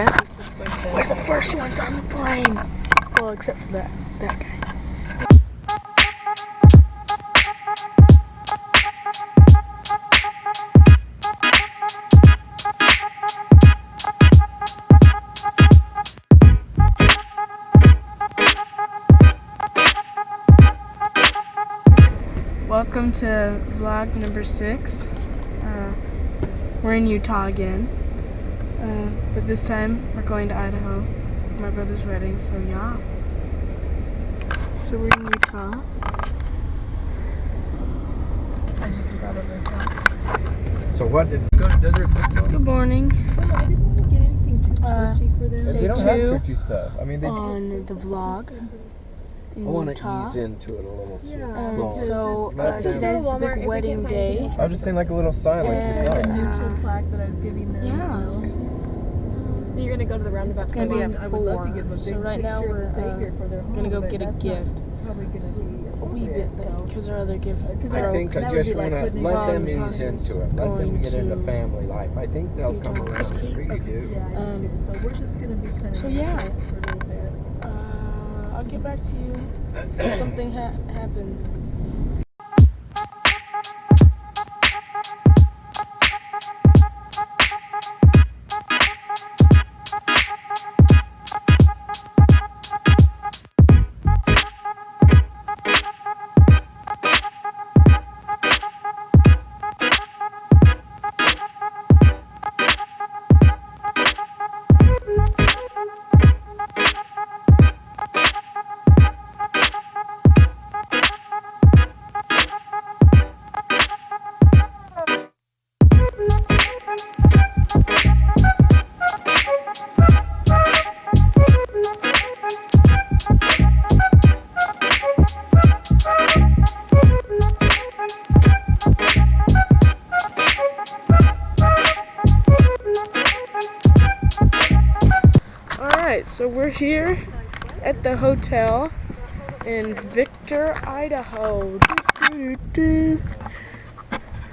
We're the first ones on the plane. Well, except for that that guy. Welcome to vlog number six. Uh, we're in Utah again. Uh, but this time we're going to Idaho for my brother's wedding, so yeah. So we're in Utah. As you can probably tell. So what did go to Desert Football? Good morning. I didn't get anything too Uh, for them. stay They don't have churchy stuff. I mean, they. On the vlog in I want to ease into it a little. Yeah. And Well, so uh, just go to today's the big wedding day. I was just saying like a little sign, like And, the the neutral plaque that I was giving them. yeah. You know. Gonna go to the roundabout. It's gonna be Come at on, I would to four. give a So right now we're, of uh, Savior for their home, Gonna go get a gift. Probably A wee bit though, because our other gift Because I think I just want to putting let them on ease into it. Let them get into family life. I think they'll come around. I really Okay. do. Yeah, Um, too. So we're just gonna be kind of so yeah. for a bit. Uh, I'll get back to you if something ha happens. Alright, so we're here at the hotel in Victor, Idaho.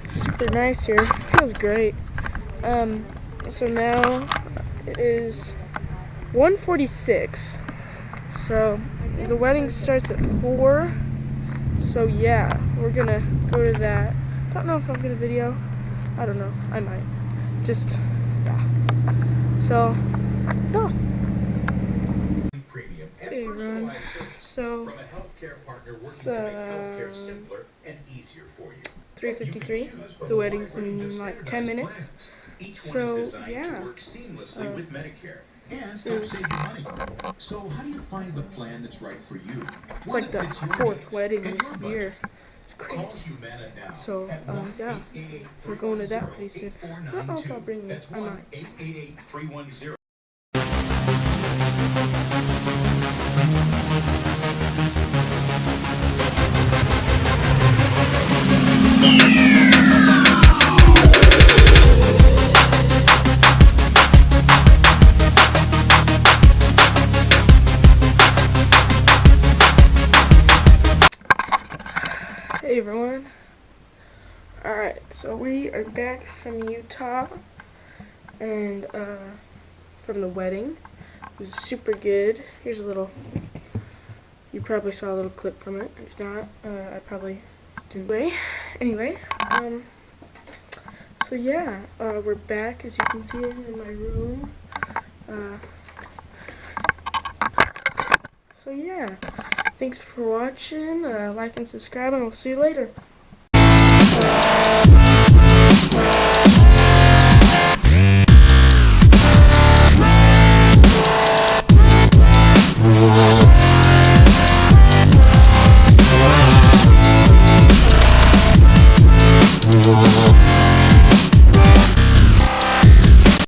Super nice here. Feels great. Um, so now it is 1:46. So the wedding starts at 4. So yeah, we're gonna go to that. Don't know if I'm gonna video. I don't know. I might. Just yeah. So no. Premium and Hey, Ron. So from a healthcare partner working So, to make healthcare simpler and easier for you. 3:53. You can choose from The wedding's in like 10 minutes. Each So, is designed yeah. to work seamlessly Uh, with Medicare and so- save you money. So how do you find the plan that's right for you? It's like the fourth wedding this year. It's crazy. So, uh, yeah, we're going to that pretty soon. I don't know if I'll bring. That's I might. 1-888-310. Hey everyone. Alright, so we are back from Utah and uh, from the wedding. It was super good. Here's a little, you probably saw a little clip from it. If not, uh, I probably didn't. Anyway, anyway um, so yeah, uh, we're back as you can see in my room. Uh, so yeah. Thanks for watching. Uh, like and subscribe, and we'll see you later.